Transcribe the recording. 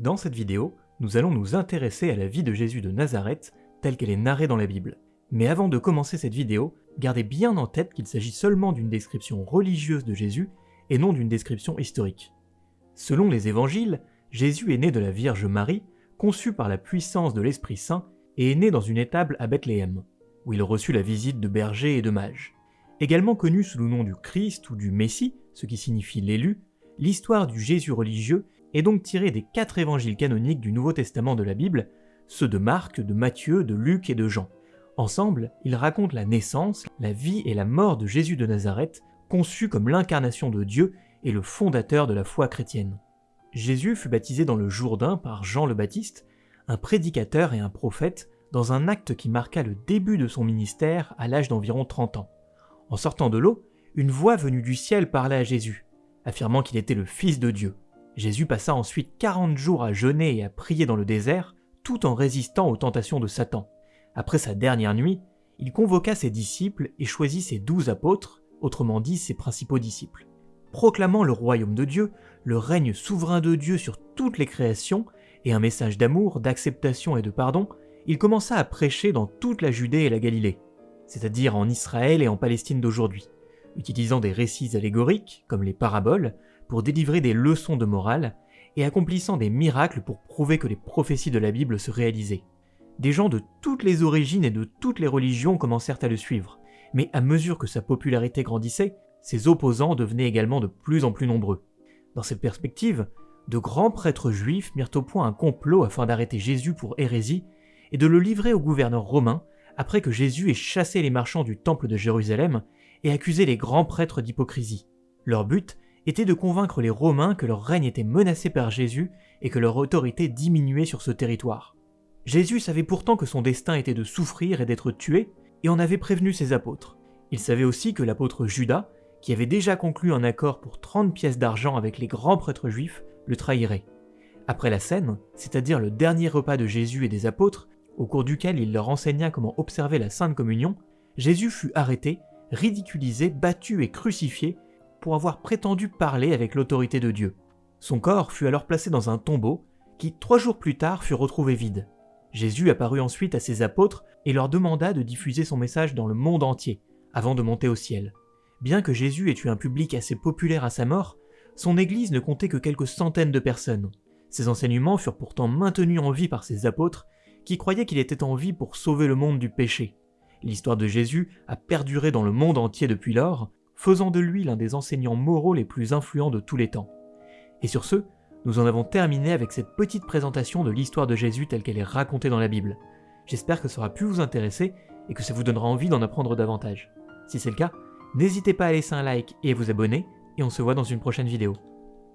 Dans cette vidéo, nous allons nous intéresser à la vie de Jésus de Nazareth telle qu'elle est narrée dans la Bible. Mais avant de commencer cette vidéo, gardez bien en tête qu'il s'agit seulement d'une description religieuse de Jésus et non d'une description historique. Selon les évangiles, Jésus est né de la Vierge Marie, conçu par la puissance de l'Esprit Saint, et est né dans une étable à Bethléem, où il reçut la visite de bergers et de mages. Également connu sous le nom du Christ ou du Messie, ce qui signifie l'élu, l'histoire du Jésus religieux est donc tirée des quatre évangiles canoniques du Nouveau Testament de la Bible, ceux de Marc, de Matthieu, de Luc et de Jean. Ensemble, ils racontent la naissance, la vie et la mort de Jésus de Nazareth, conçu comme l'incarnation de Dieu et le fondateur de la foi chrétienne. Jésus fut baptisé dans le Jourdain par Jean le Baptiste, un prédicateur et un prophète, dans un acte qui marqua le début de son ministère à l'âge d'environ 30 ans. En sortant de l'eau, une voix venue du ciel parla à Jésus, affirmant qu'il était le Fils de Dieu. Jésus passa ensuite 40 jours à jeûner et à prier dans le désert, tout en résistant aux tentations de Satan. Après sa dernière nuit, il convoqua ses disciples et choisit ses douze apôtres, autrement dit ses principaux disciples. Proclamant le royaume de Dieu, le règne souverain de Dieu sur toutes les créations, et un message d'amour, d'acceptation et de pardon, il commença à prêcher dans toute la Judée et la Galilée, c'est-à-dire en Israël et en Palestine d'aujourd'hui, utilisant des récits allégoriques, comme les paraboles, pour délivrer des leçons de morale, et accomplissant des miracles pour prouver que les prophéties de la Bible se réalisaient. Des gens de toutes les origines et de toutes les religions commencèrent à le suivre, mais à mesure que sa popularité grandissait, ses opposants devenaient également de plus en plus nombreux. Dans cette perspective, de grands prêtres juifs mirent au point un complot afin d'arrêter Jésus pour hérésie et de le livrer au gouverneur romain après que Jésus ait chassé les marchands du temple de Jérusalem et accusé les grands prêtres d'hypocrisie. Leur but était de convaincre les Romains que leur règne était menacé par Jésus et que leur autorité diminuait sur ce territoire. Jésus savait pourtant que son destin était de souffrir et d'être tué, et en avait prévenu ses apôtres. Il savait aussi que l'apôtre Judas, qui avait déjà conclu un accord pour 30 pièces d'argent avec les grands prêtres juifs, le trahirait. Après la scène, c'est-à-dire le dernier repas de Jésus et des apôtres, au cours duquel il leur enseigna comment observer la Sainte Communion, Jésus fut arrêté, ridiculisé, battu et crucifié pour avoir prétendu parler avec l'autorité de Dieu. Son corps fut alors placé dans un tombeau qui, trois jours plus tard, fut retrouvé vide. Jésus apparut ensuite à ses apôtres et leur demanda de diffuser son message dans le monde entier, avant de monter au ciel. Bien que Jésus ait eu un public assez populaire à sa mort, son Église ne comptait que quelques centaines de personnes. Ses enseignements furent pourtant maintenus en vie par ses apôtres, qui croyaient qu'il était en vie pour sauver le monde du péché. L'histoire de Jésus a perduré dans le monde entier depuis lors, faisant de lui l'un des enseignants moraux les plus influents de tous les temps. Et sur ce, nous en avons terminé avec cette petite présentation de l'histoire de Jésus telle qu'elle est racontée dans la Bible. J'espère que ça aura pu vous intéresser et que ça vous donnera envie d'en apprendre davantage. Si c'est le cas, n'hésitez pas à laisser un like et à vous abonner, et on se voit dans une prochaine vidéo.